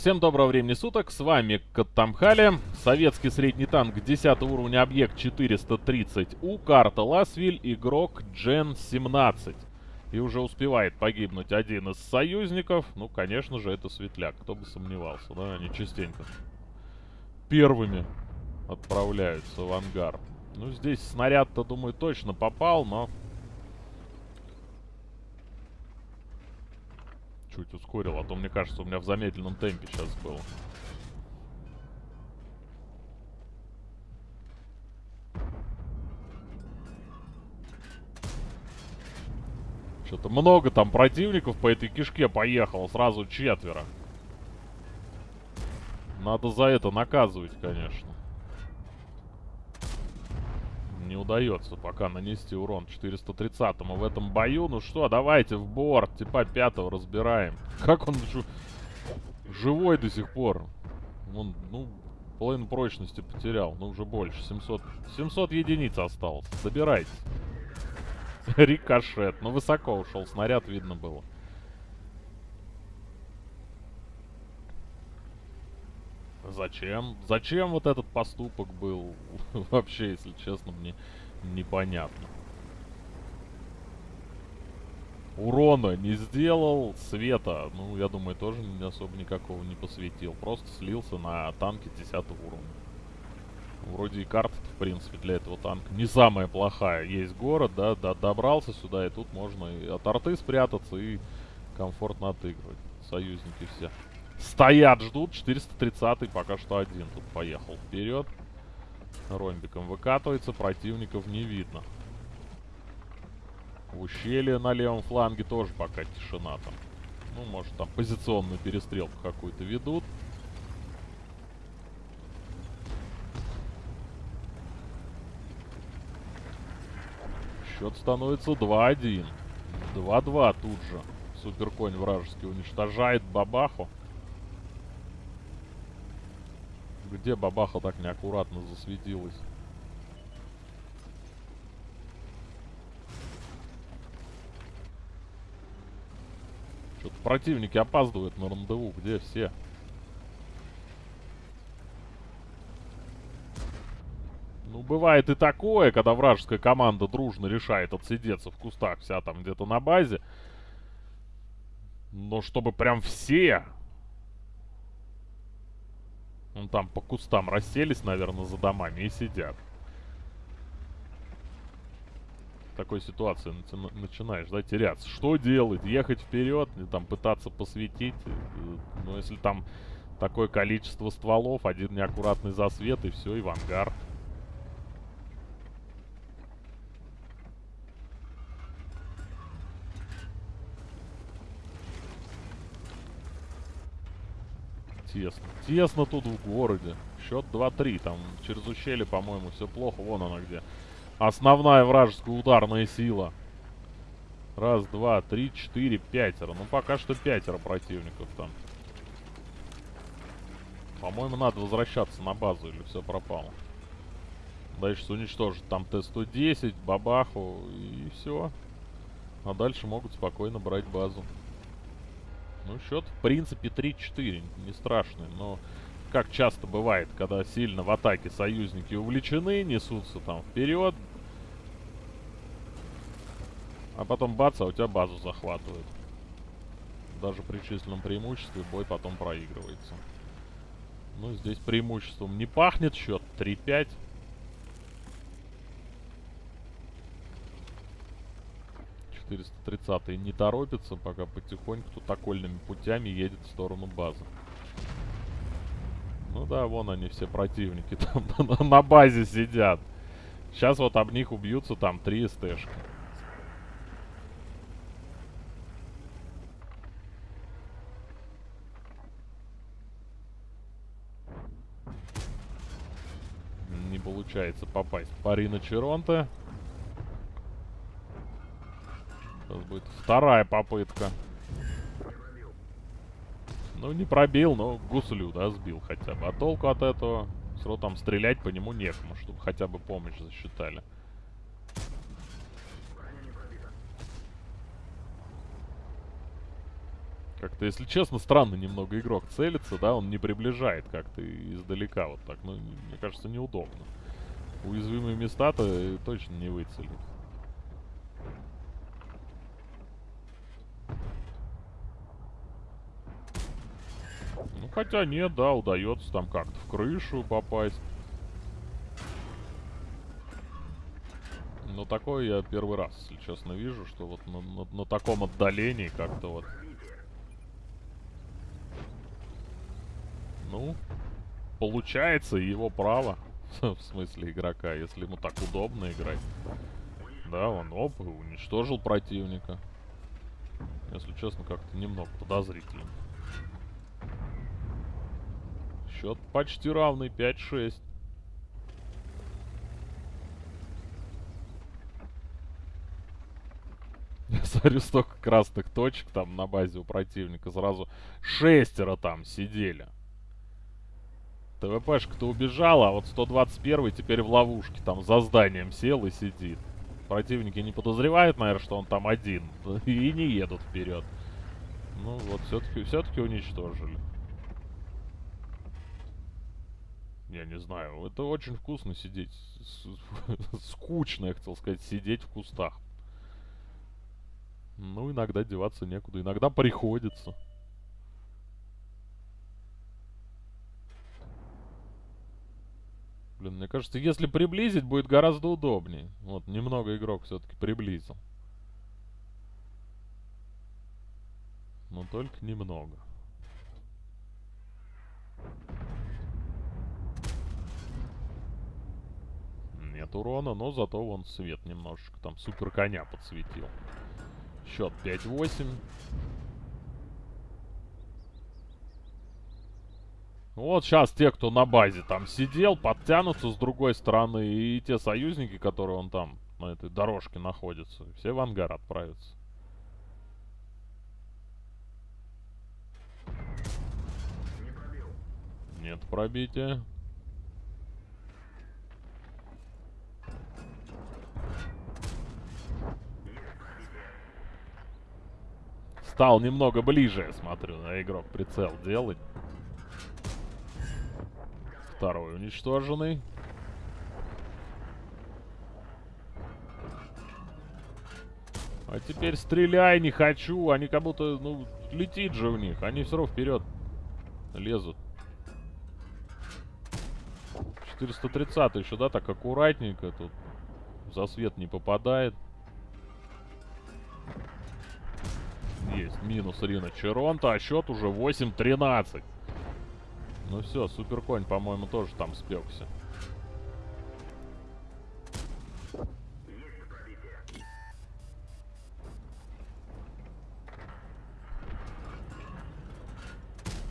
Всем доброго времени суток, с вами Каттамхали, советский средний танк 10 уровня, объект 430У, карта Ласвиль, игрок Джен 17. И уже успевает погибнуть один из союзников, ну, конечно же, это Светляк, кто бы сомневался, да, они частенько первыми отправляются в ангар. Ну, здесь снаряд-то, думаю, точно попал, но чуть ускорил, а то, мне кажется, у меня в замедленном темпе сейчас было. Что-то много там противников по этой кишке поехало, сразу четверо. Надо за это наказывать, конечно не удается пока нанести урон 430-му в этом бою. Ну что, давайте в борт. Типа пятого разбираем. Как он жив... живой до сих пор? Он, ну, половину прочности потерял. Ну, уже больше. 700, 700 единиц осталось. Забирайте. Рикошет. Ну, высоко ушел снаряд, видно было. Зачем? Зачем вот этот поступок был? Вообще, если честно, мне непонятно. Урона не сделал, света, ну, я думаю, тоже особо никакого не посветил. Просто слился на танке 10 уровня. Вроде и карта в принципе, для этого танка не самая плохая. Есть город, да, да, добрался сюда, и тут можно и от арты спрятаться, и комфортно отыгрывать. Союзники все. Стоят, ждут. 430 пока что один тут поехал вперед. Ромбиком выкатывается, противников не видно. В ущелье на левом фланге тоже пока тишина там. Ну, может, там позиционную перестрелку какую-то ведут. Счет становится 2-1. 2-2 тут же. Суперконь вражеский уничтожает Бабаху. Где бабаха так неаккуратно засветилась? Что-то противники опаздывают на рандеву. Где все? Ну, бывает и такое, когда вражеская команда дружно решает отсидеться в кустах вся там где-то на базе. Но чтобы прям все ну, там по кустам расселись, наверное, за домами и сидят. В такой ситуации начинаешь, да, теряться. Что делать? Ехать вперед, там пытаться посветить. Ну, если там такое количество стволов, один неаккуратный засвет, и все, и в ангар. Тесно. Тесно тут в городе. Счет 2-3. Там через ущелье, по-моему, все плохо. Вон она где. Основная вражеская ударная сила. Раз, два, три, четыре, пятеро. Ну, пока что пятеро противников там. По-моему, надо возвращаться на базу, или все пропало. Дальше уничтожить там Т-110, бабаху, и все. А дальше могут спокойно брать базу. Ну, счет, в принципе, 3-4. Не страшный, но... Как часто бывает, когда сильно в атаке союзники увлечены, несутся там вперед. А потом бац, а у тебя базу захватывают. Даже при численном преимуществе бой потом проигрывается. Ну, здесь преимуществом не пахнет счет. 3-5. 430 не торопится, пока потихоньку тут окольными путями едет в сторону базы. Ну да, вон они все противники там на базе сидят. Сейчас вот об них убьются там три СТшки. Не получается попасть по Рина Сейчас будет вторая попытка. Ну, не пробил, но гуслю, да, сбил хотя бы. А толку от этого? Все там стрелять по нему некому, чтобы хотя бы помощь засчитали. Как-то, если честно, странно немного игрок целится, да, он не приближает как-то издалека вот так. Ну, мне кажется, неудобно. Уязвимые места-то точно не выцелит. Ну, хотя нет, да, удается там как-то в крышу попасть. Но такое я первый раз, если честно, вижу, что вот на, на, на таком отдалении как-то вот... Ну, получается его право, в смысле игрока, если ему так удобно играть. Да, он оп, уничтожил противника. Если честно, как-то немного подозрительно. Счет почти равный, 5-6. Я смотрю, столько красных точек там на базе у противника. Сразу шестеро там сидели. ТВПшка-то убежала, а вот 121 теперь в ловушке. Там за зданием сел и сидит. Противники не подозревают, наверное, что он там один. И не едут вперед. Ну вот, все-таки все-таки уничтожили. Я не знаю, это очень вкусно сидеть. Скучно, я хотел сказать, сидеть в кустах. Ну, иногда деваться некуда. Иногда приходится. Блин, мне кажется, если приблизить, будет гораздо удобнее. Вот, немного игрок все-таки приблизил. Но только немного. Нет урона, но зато вон свет немножечко там супер коня подсветил. Счет 5-8. Вот сейчас те, кто на базе там сидел, подтянутся с другой стороны. И те союзники, которые он там на этой дорожке находятся, все в ангар отправятся. Нет пробития. Стал немного ближе, смотрю, на игрок прицел делать. Второй уничтоженный. А теперь стреляй, не хочу. Они как будто, ну, летит же в них. Они все равно вперед лезут. 430 еще, да, так аккуратненько тут. За свет не попадает. Минус Рина Черонта. А счет уже 8-13. Ну все, Суперконь, по-моему, тоже там спекся.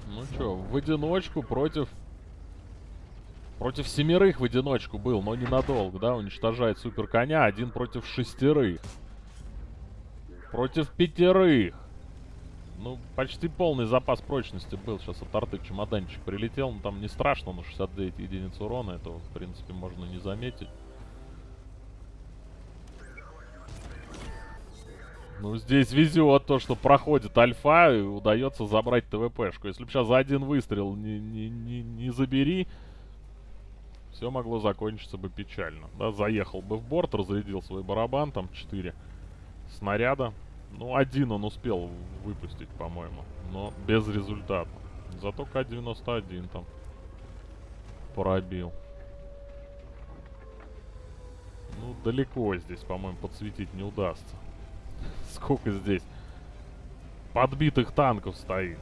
Ну что, в одиночку против... Против семерых в одиночку был, но ненадолго, да? Уничтожает супер коня, один против шестерых. Против пятерых. Ну, почти полный запас прочности был. Сейчас от арты чемоданчик прилетел. Ну, там не страшно, но 69 единиц урона. Этого, в принципе, можно не заметить. Ну, здесь везет то, что проходит альфа и удается забрать ТВПшку. Если бы сейчас за один выстрел не, не, не, не забери, все могло закончиться бы печально. Да, заехал бы в борт, разрядил свой барабан, там 4 снаряда. Ну, один он успел выпустить, по-моему. Но без результата. Зато К-91 там пробил. Ну, далеко здесь, по-моему, подсветить не удастся. Сколько здесь подбитых танков стоит.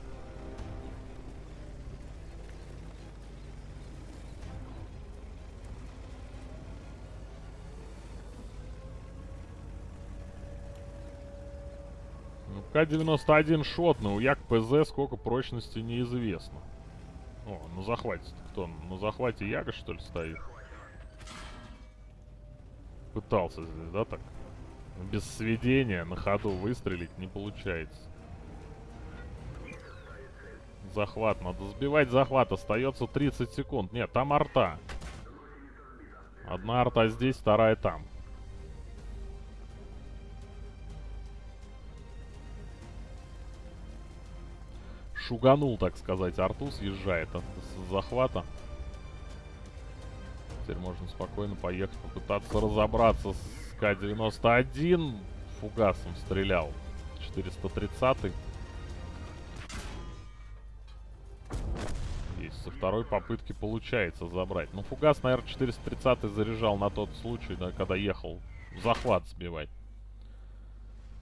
К-91 шотный, у Як-ПЗ сколько прочности неизвестно. О, на захвате кто? На захвате Яга, что ли, стоит? Пытался здесь, да, так? Без сведения на ходу выстрелить не получается. Захват, надо сбивать захват, остается 30 секунд. Нет, там арта. Одна арта здесь, вторая там. Шуганул, так сказать. Арту съезжает от с захвата. Теперь можно спокойно поехать, попытаться разобраться с К-91. Фугасом стрелял. 430 -й. Есть, со второй попытки получается забрать. Ну, фугас, наверное, 430 заряжал на тот случай, да, когда ехал захват сбивать.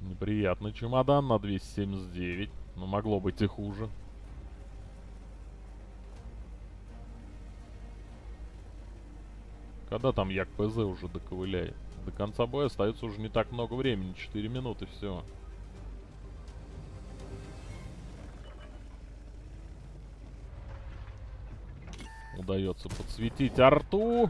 Неприятный чемодан на 279. Но могло быть и хуже. Когда там Як ПЗ уже доковыляет? До конца боя остается уже не так много времени. 4 минуты, все. Удается подсветить арту.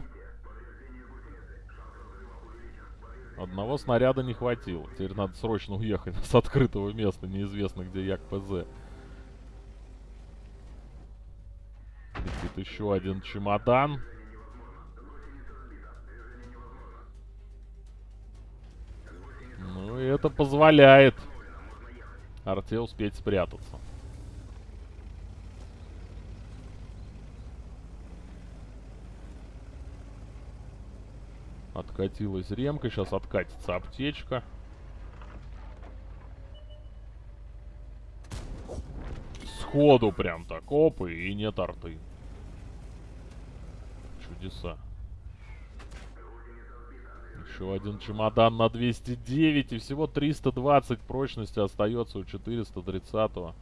Одного снаряда не хватило. Теперь надо срочно уехать с открытого места, неизвестно где Як ПЗ. Летит еще один чемодан. Ну и это позволяет Арте успеть спрятаться. Откатилась ремка, сейчас откатится аптечка. Сходу прям так, опы, и нет арты. Чудеса. Еще один чемодан на 209 и всего 320 прочности остается у 430-го.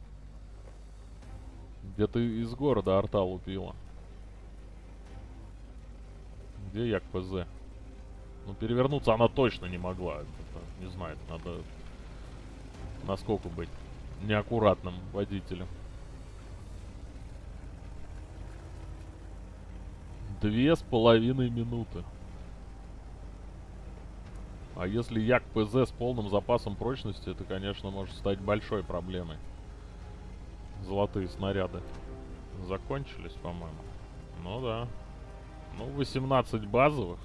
Где-то из города арта лупила. Где Як ПЗ? Ну, перевернуться она точно не могла. Это, не знаю, надо насколько быть неаккуратным водителем. Две с половиной минуты. А если Як ПЗ с полным запасом прочности, это, конечно, может стать большой проблемой. Золотые снаряды закончились, по-моему. Ну да. Ну, 18 базовых.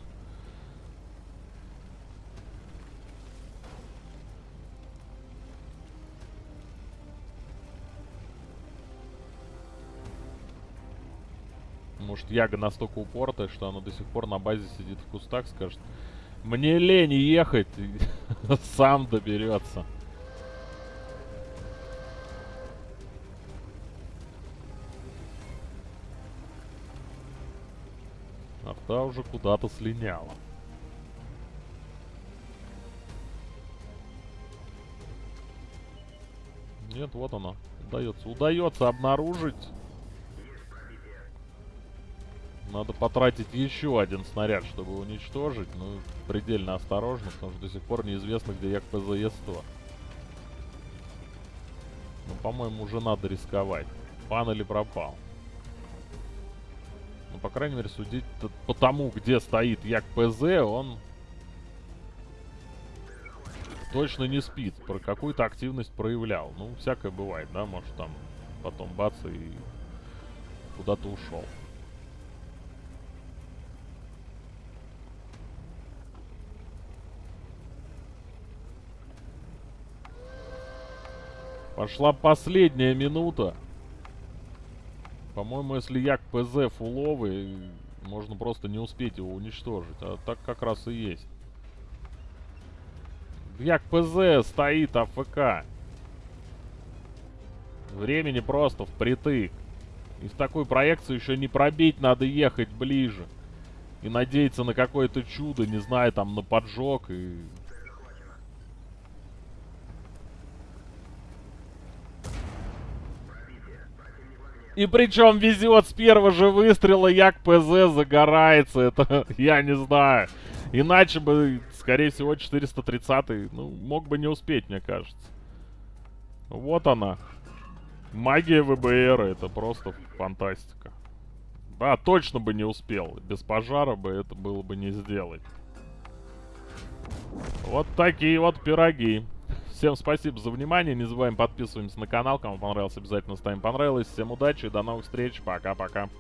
Может, Яга настолько упортая, что она до сих пор на базе сидит в кустах, скажет, мне лень ехать, сам доберется. Арта уже куда-то слиняла. Нет, вот она. Удается. Удается обнаружить надо потратить еще один снаряд, чтобы уничтожить. Ну, предельно осторожно, потому что до сих пор неизвестно, где як ПЗЕ-100. Ну, по-моему, уже надо рисковать. Пан или пропал. Ну, по крайней мере, судить по тому, где стоит як ПЗ, он точно не спит. Про какую-то активность проявлял. Ну, всякое бывает, да, может там потом бац и куда-то ушел. Пошла последняя минута. По-моему, если як ПЗ фуловый, можно просто не успеть его уничтожить. А так как раз и есть. Як ПЗ стоит АФК. Времени просто впритык. И в такую проекцию еще не пробить, надо ехать ближе. И надеяться на какое-то чудо, не знаю, там на поджог и И причем везет с первого же выстрела, як ПЗ загорается. Это я не знаю. Иначе бы, скорее всего, 430 ну, мог бы не успеть, мне кажется. Вот она. Магия ВБР, это просто фантастика. Да, точно бы не успел. Без пожара бы это было бы не сделать. Вот такие вот пироги. Всем спасибо за внимание. Не забываем подписываемся на канал. Кому понравилось, обязательно ставим понравилось. Всем удачи, до новых встреч. Пока-пока.